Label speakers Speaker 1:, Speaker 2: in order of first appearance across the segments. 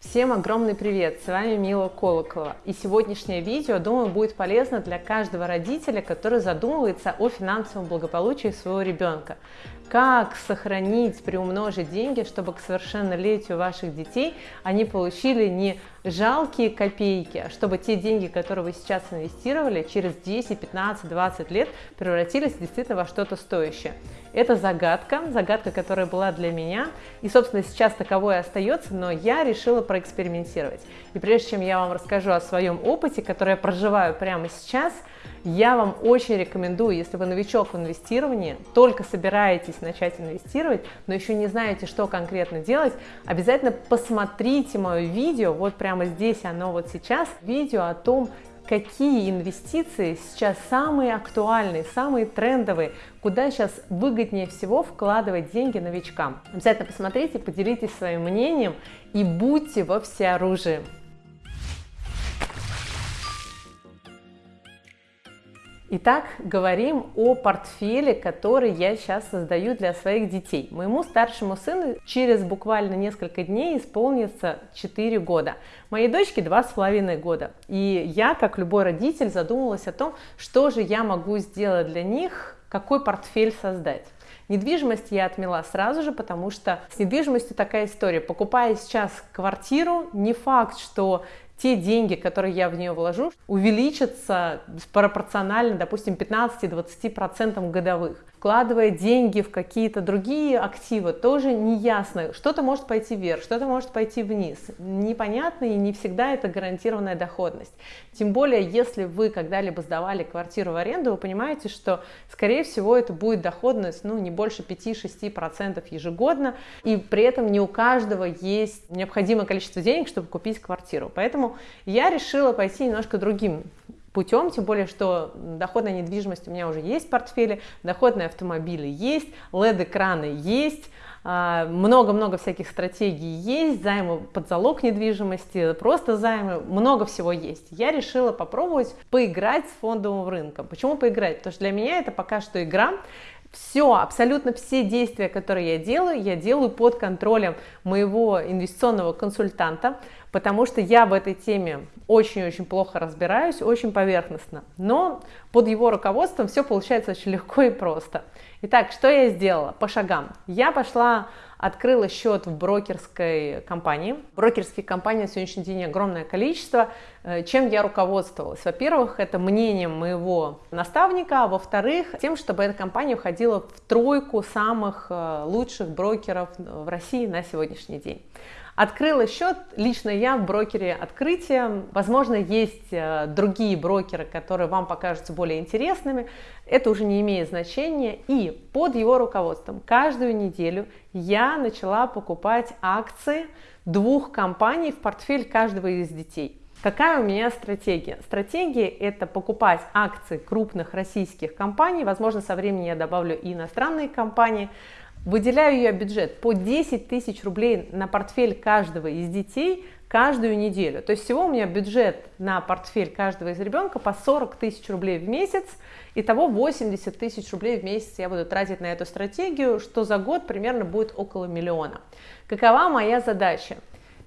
Speaker 1: Всем огромный привет! С вами Мила Колоколова. И сегодняшнее видео, думаю, будет полезно для каждого родителя, который задумывается о финансовом благополучии своего ребенка. Как сохранить, приумножить деньги, чтобы к совершеннолетию ваших детей они получили не жалкие копейки, чтобы те деньги, которые вы сейчас инвестировали, через 10, 15, 20 лет превратились действительно во что-то стоящее. Это загадка, загадка, которая была для меня, и, собственно, сейчас таковой остается, но я решила проэкспериментировать. И прежде чем я вам расскажу о своем опыте, который я проживаю прямо сейчас, я вам очень рекомендую, если вы новичок в инвестировании, только собираетесь начать инвестировать, но еще не знаете, что конкретно делать, обязательно посмотрите мое видео, вот прямо здесь оно вот сейчас, видео о том, какие инвестиции сейчас самые актуальные, самые трендовые, куда сейчас выгоднее всего вкладывать деньги новичкам. Обязательно посмотрите, поделитесь своим мнением и будьте во всеоружии. Итак, говорим о портфеле, который я сейчас создаю для своих детей. Моему старшему сыну через буквально несколько дней исполнится 4 года. Моей дочке 2,5 года. И я, как любой родитель, задумалась о том, что же я могу сделать для них, какой портфель создать. Недвижимость я отмела сразу же, потому что с недвижимостью такая история. Покупая сейчас квартиру, не факт, что те деньги, которые я в нее вложу, увеличатся пропорционально, допустим, 15-20% годовых вкладывая деньги в какие-то другие активы, тоже не ясно. Что-то может пойти вверх, что-то может пойти вниз. Непонятно и не всегда это гарантированная доходность. Тем более, если вы когда-либо сдавали квартиру в аренду, вы понимаете, что, скорее всего, это будет доходность ну, не больше 5-6% ежегодно, и при этом не у каждого есть необходимое количество денег, чтобы купить квартиру. Поэтому я решила пойти немножко другим путем, тем более, что доходная недвижимость у меня уже есть в портфеле, доходные автомобили есть, LED-экраны есть, а, много-много всяких стратегий есть, займы под залог недвижимости, просто займы, много всего есть. Я решила попробовать поиграть с фондовым рынком. Почему поиграть? Потому что для меня это пока что игра, все, абсолютно все действия, которые я делаю, я делаю под контролем моего инвестиционного консультанта, потому что я в этой теме очень-очень плохо разбираюсь, очень поверхностно, но под его руководством все получается очень легко и просто. Итак, что я сделала по шагам? Я пошла, открыла счет в брокерской компании. Брокерские компании на сегодняшний день огромное количество. Э, чем я руководствовалась? Во-первых, это мнением моего наставника, а во-вторых, тем, чтобы эта компания входила в тройку самых э, лучших брокеров в России на сегодняшний день. Открыла счет лично я в брокере открытия. Возможно, есть э, другие брокеры, которые вам покажутся более интересными. Это уже не имеет значения. И под его руководством каждую неделю я начала покупать акции двух компаний в портфель каждого из детей. Какая у меня стратегия? Стратегия это покупать акции крупных российских компаний, возможно, со временем я добавлю и иностранные компании, Выделяю я бюджет по 10 тысяч рублей на портфель каждого из детей каждую неделю. То есть всего у меня бюджет на портфель каждого из ребенка по 40 тысяч рублей в месяц. Итого 80 тысяч рублей в месяц я буду тратить на эту стратегию, что за год примерно будет около миллиона. Какова моя задача?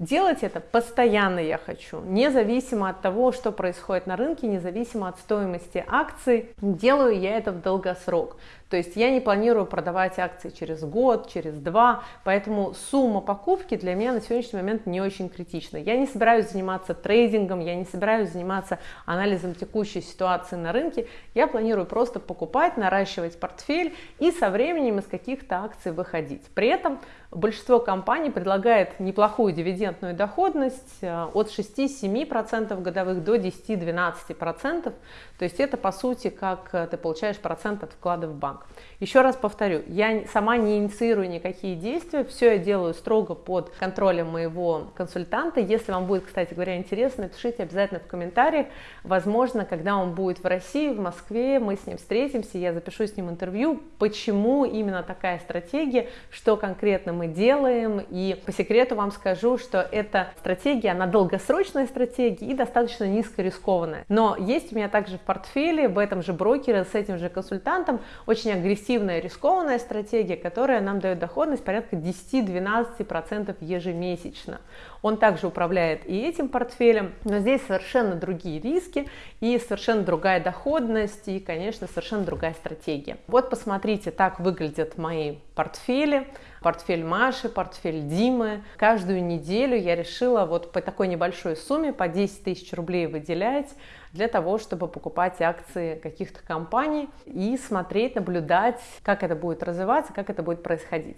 Speaker 1: Делать это постоянно я хочу, независимо от того, что происходит на рынке, независимо от стоимости акций. Делаю я это в долгосрок. То есть я не планирую продавать акции через год, через два, поэтому сумма покупки для меня на сегодняшний момент не очень критична. Я не собираюсь заниматься трейдингом, я не собираюсь заниматься анализом текущей ситуации на рынке. Я планирую просто покупать, наращивать портфель и со временем из каких-то акций выходить. При этом большинство компаний предлагает неплохую дивидендную доходность э, от 6-7% годовых до 10-12%. То есть это по сути как э, ты получаешь процент от вклада в банк. Еще раз повторю, я сама не инициирую никакие действия, все я делаю строго под контролем моего консультанта. Если вам будет, кстати говоря, интересно, напишите обязательно в комментариях. Возможно, когда он будет в России, в Москве, мы с ним встретимся, я запишу с ним интервью, почему именно такая стратегия, что конкретно мы делаем. И по секрету вам скажу, что эта стратегия, она долгосрочная стратегия и достаточно низкорискованная. Но есть у меня также в портфеле, в этом же брокере, с этим же консультантом, очень агрессивная, рискованная стратегия, которая нам дает доходность порядка 10-12% ежемесячно. Он также управляет и этим портфелем, но здесь совершенно другие риски и совершенно другая доходность и, конечно, совершенно другая стратегия. Вот посмотрите, так выглядят мои портфели портфель Маши, портфель Димы. Каждую неделю я решила вот по такой небольшой сумме, по 10 тысяч рублей выделять для того, чтобы покупать акции каких-то компаний и смотреть, наблюдать, как это будет развиваться, как это будет происходить.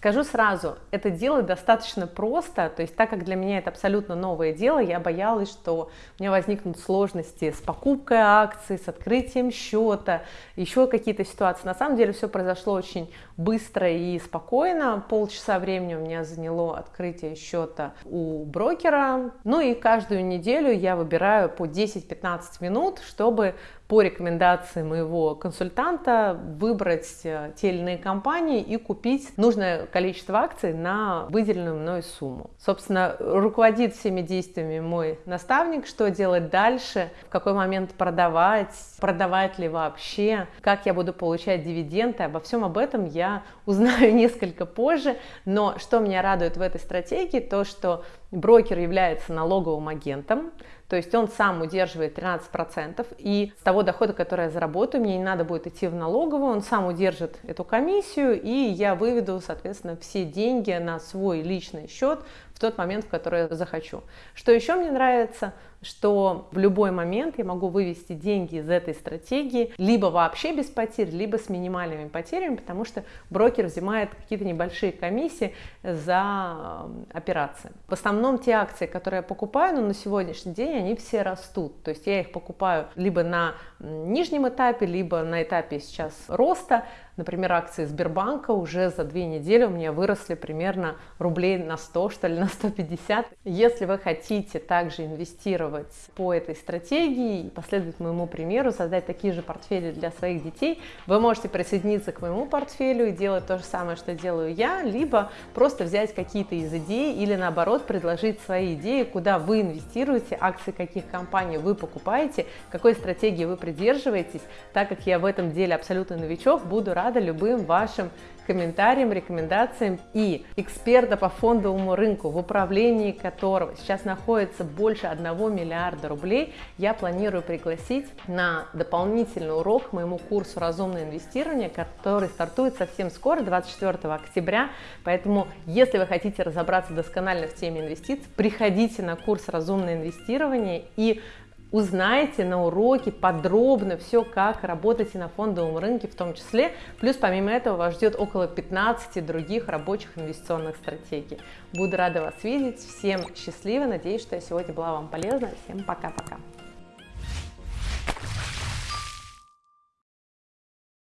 Speaker 1: Скажу сразу, это делать достаточно просто, то есть так как для меня это абсолютно новое дело, я боялась, что у меня возникнут сложности с покупкой акций, с открытием счета, еще какие-то ситуации. На самом деле все произошло очень быстро и спокойно, полчаса времени у меня заняло открытие счета у брокера, ну и каждую неделю я выбираю по 10-15 минут, чтобы по рекомендации моего консультанта выбрать э, те или иные компании и купить нужное количество акций на выделенную мной сумму. Собственно, руководит всеми действиями мой наставник, что делать дальше, в какой момент продавать, продавать ли вообще, как я буду получать дивиденды. Обо всем об этом я узнаю несколько позже. Но что меня радует в этой стратегии, то что брокер является налоговым агентом, то есть он сам удерживает 13%, и с того дохода, который я заработаю, мне не надо будет идти в налоговую, он сам удержит эту комиссию, и я выведу, соответственно, все деньги на свой личный счет в тот момент, в который я захочу. Что еще мне нравится – что в любой момент я могу вывести деньги из этой стратегии либо вообще без потерь, либо с минимальными потерями, потому что брокер взимает какие-то небольшие комиссии за операции. В основном те акции, которые я покупаю, но на сегодняшний день они все растут. То есть я их покупаю либо на нижнем этапе, либо на этапе сейчас роста. Например, акции Сбербанка уже за две недели у меня выросли примерно рублей на 100, что ли, на 150. Если вы хотите также инвестировать по этой стратегии и последовать моему примеру, создать такие же портфели для своих детей, вы можете присоединиться к моему портфелю и делать то же самое, что делаю я, либо просто взять какие-то из идей или наоборот предложить свои идеи, куда вы инвестируете, акции каких компаний вы покупаете, какой стратегии вы придерживаетесь. Так как я в этом деле абсолютно новичок, буду рада любым вашим комментариям, рекомендациям и эксперта по фондовому рынку, в управлении которого сейчас находится больше 1 миллиарда рублей, я планирую пригласить на дополнительный урок моему курсу «Разумное инвестирование», который стартует совсем скоро, 24 октября. Поэтому, если вы хотите разобраться досконально в теме инвестиций, приходите на курс «Разумное инвестирование» и узнаете на уроке подробно все, как работаете на фондовом рынке в том числе. Плюс помимо этого вас ждет около 15 других рабочих инвестиционных стратегий. Буду рада вас видеть. Всем счастливо. Надеюсь, что я сегодня была вам полезна. Всем пока-пока.